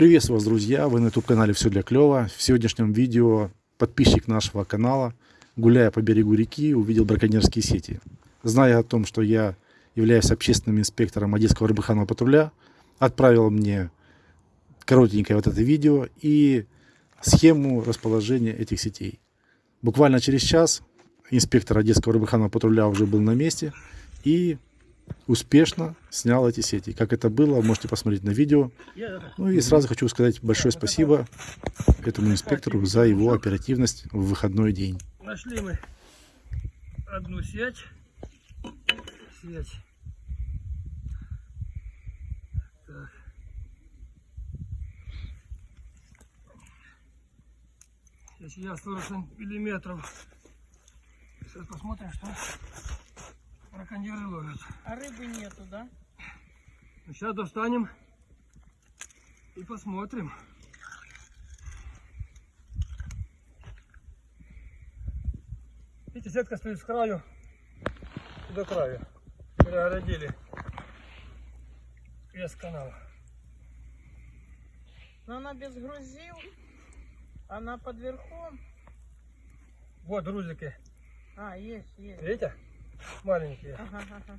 Приветствую вас, друзья! Вы на YouTube-канале «Все для клёва». В сегодняшнем видео подписчик нашего канала, гуляя по берегу реки, увидел браконьерские сети. Зная о том, что я являюсь общественным инспектором Одесского рыбохранного патруля, отправил мне коротенькое вот это видео и схему расположения этих сетей. Буквально через час инспектор Одесского рыбохранного патруля уже был на месте и успешно снял эти сети. Как это было, можете посмотреть на видео. Ну и сразу хочу сказать большое спасибо этому инспектору за его оперативность в выходной день. Нашли мы одну сеть. Сеть. Так. Сейчас 40 миллиметров. Сейчас посмотрим, что браконьеры ловят. А рыбы нету, да? Ну, Сейчас достанем и посмотрим. Видите, сетка стоит с краю и до краю. Перегородили вес канала. Но она без грузил. Она под верхом. Вот грузики, А, есть, есть. видите? Маленькие. Ага, ага.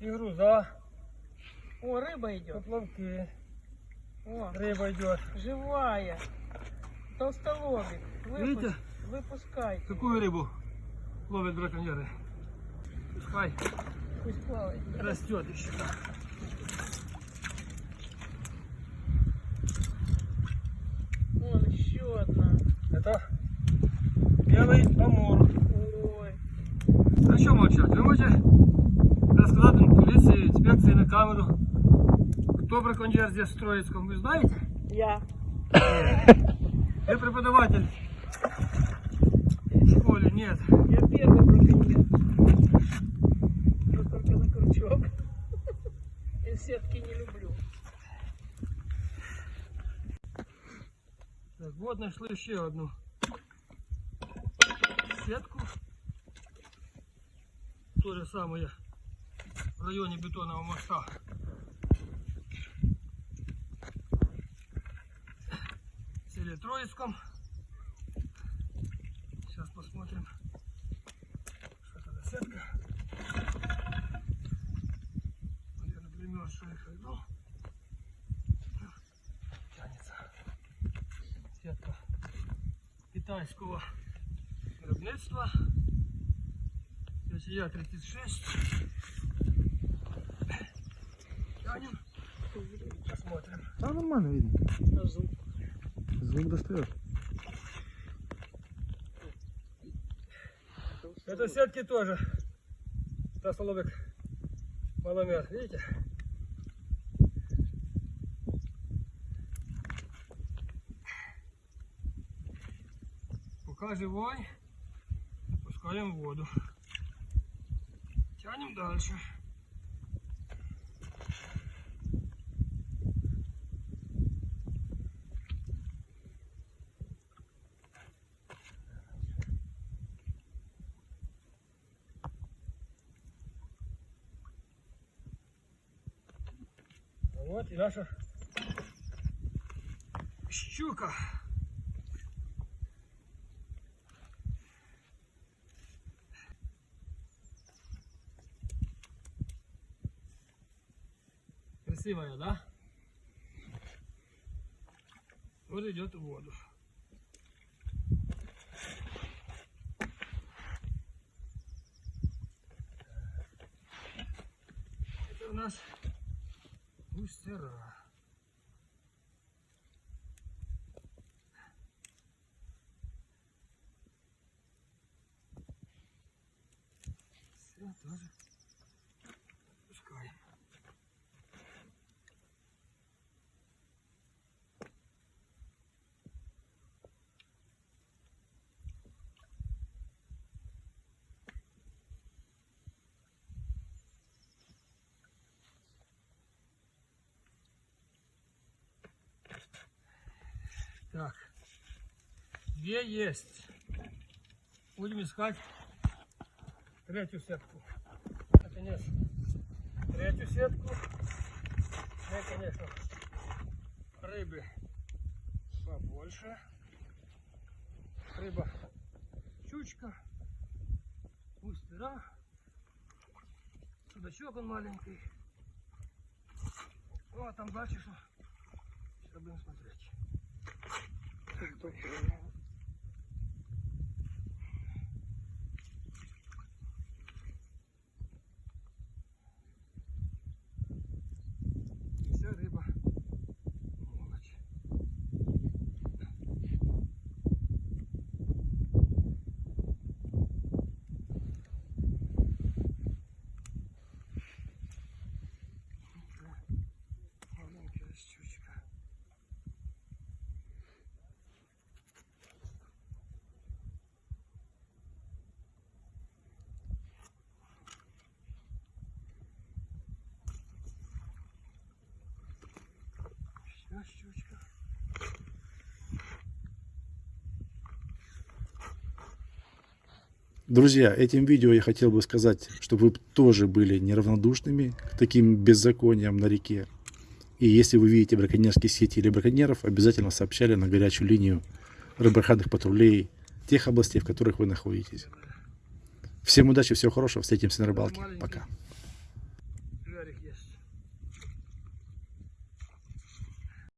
И груза, О, рыба идет. поплавки, О, рыба идет. живая. Толстолобик. Выпуск- Видите? Выпускайте. Какую рыбу ловят браконьеры? Пускай Пусть плавает. растет еще. Вон еще одна. Это белый амур. А что молчать? Вы можете полиции, инспекции на камеру, кто браконьер здесь в Троицком, вы знаете? Я. Вы преподаватель в школе? Нет. Я первый браконьер. Но только на крючок. И сетки не люблю. Так, вот нашли еще одну сетку. То же самое в районе бетонного моста. В селе Троицком. Сейчас посмотрим, что это за сетка. Наверное, примерзшая ну, тянется сетка китайского виробництва. Я 36. Тянем. Посмотрим. Да, нормально видно. А звук? Звук достает. Это сетки тоже. Толстолобик маломер. Видите? Пока живой, опускаем воду. Тянем дальше. Вот и наша щука. Красивая, да? Вот идет в воду. Это у нас густера. Все тоже Так. Две есть. Будем искать третью сетку. Наконец, третью сетку. Ну, конечно, рыбы побольше. Рыба щучка, густера, судачок он маленький. Ну а там дальше что? Сейчас будем смотреть. pues, Друзья, этим видео я хотел бы сказать, чтобы вы тоже были неравнодушными к таким беззакониям на реке. И если вы видите браконьерские сети или браконьеров, обязательно сообщали на горячую линию рыбоохранных патрулей тех областей, в которых вы находитесь. Всем удачи, всего хорошего, встретимся на рыбалке. Пока.